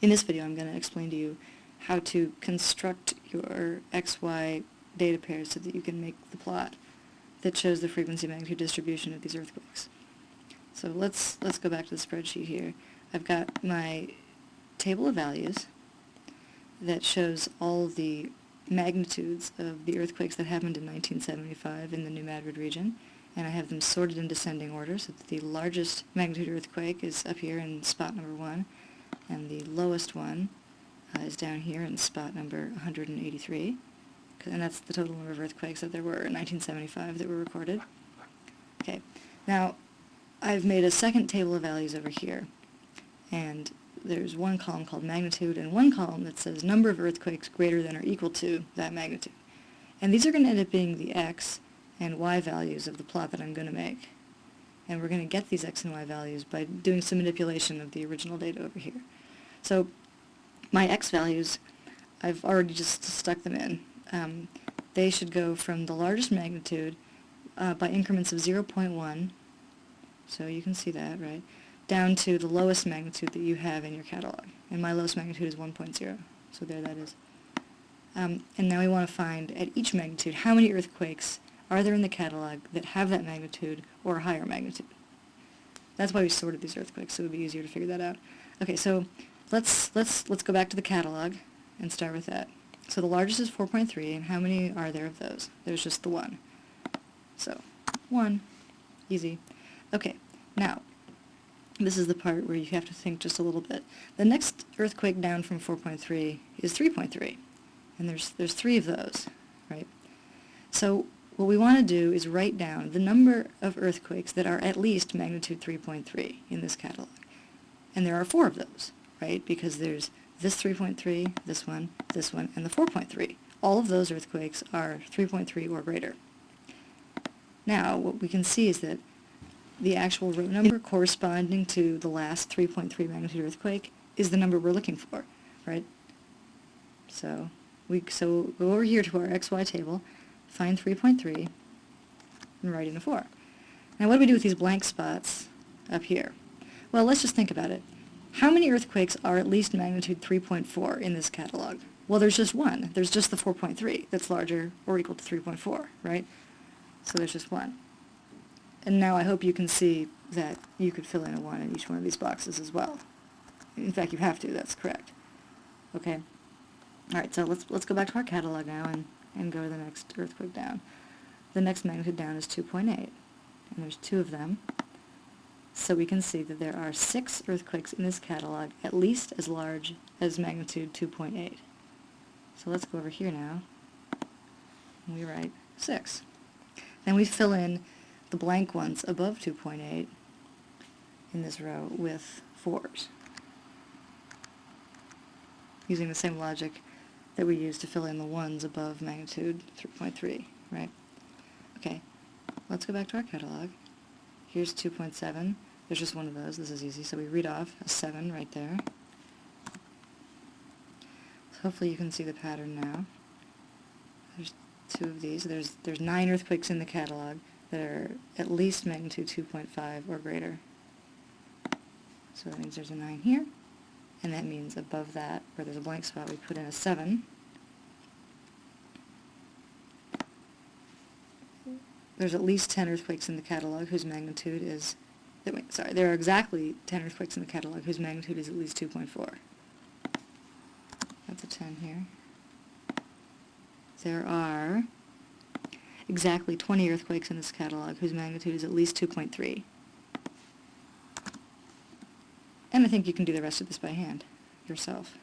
In this video I'm going to explain to you how to construct your XY data pairs so that you can make the plot that shows the frequency magnitude distribution of these earthquakes. So let's, let's go back to the spreadsheet here. I've got my table of values that shows all the magnitudes of the earthquakes that happened in 1975 in the New Madrid region, and I have them sorted in descending order so that the largest magnitude earthquake is up here in spot number 1, and the lowest one uh, is down here in spot number 183, and that's the total number of earthquakes that there were in 1975 that were recorded. Okay, now I've made a second table of values over here, and there's one column called magnitude and one column that says number of earthquakes greater than or equal to that magnitude. And these are going to end up being the x and y values of the plot that I'm going to make. And we're going to get these x and y values by doing some manipulation of the original data over here. So my x values, I've already just stuck them in. Um, they should go from the largest magnitude uh, by increments of 0.1, so you can see that, right, down to the lowest magnitude that you have in your catalog. And my lowest magnitude is 1.0, so there that is. Um, and now we want to find at each magnitude how many earthquakes are there in the catalog that have that magnitude or a higher magnitude. That's why we sorted these earthquakes, so it would be easier to figure that out. Okay, so let's let's let's go back to the catalog and start with that. So the largest is 4.3, and how many are there of those? There's just the one. So, one. Easy. Okay, now, this is the part where you have to think just a little bit. The next earthquake down from 4.3 is 3.3, and there's, there's three of those, right? So what we want to do is write down the number of earthquakes that are at least magnitude 3.3 in this catalog. And there are four of those, right? Because there's this 3.3, this one, this one, and the 4.3. All of those earthquakes are 3.3 or greater. Now, what we can see is that the actual row number corresponding to the last 3.3 magnitude earthquake is the number we're looking for, right? So we so go over here to our XY table, find 3.3, and write in a 4. Now what do we do with these blank spots up here? Well, let's just think about it. How many earthquakes are at least magnitude 3.4 in this catalog? Well, there's just one. There's just the 4.3 that's larger or equal to 3.4, right? So there's just one. And now I hope you can see that you could fill in a 1 in each one of these boxes as well. In fact, you have to. That's correct. Okay? Alright, so let's, let's go back to our catalog now and, and go to the next earthquake down. The next magnitude down is 2.8, and there's two of them. So we can see that there are six earthquakes in this catalog at least as large as magnitude 2.8. So let's go over here now, and we write 6. Then we fill in the blank ones above 2.8 in this row with 4s, using the same logic that we use to fill in the ones above magnitude 3.3, right? Okay, let's go back to our catalog. Here's 2.7. There's just one of those. This is easy. So we read off a 7 right there. So hopefully you can see the pattern now. There's two of these. There's, there's nine earthquakes in the catalog that are at least magnitude 2.5 or greater. So that means there's a 9 here. And that means above that, where there's a blank spot, we put in a 7. There's at least 10 earthquakes in the catalog whose magnitude is sorry, there are exactly 10 earthquakes in the catalog whose magnitude is at least 2.4. That's a 10 here. There are exactly 20 earthquakes in this catalog whose magnitude is at least 2.3. And I think you can do the rest of this by hand yourself.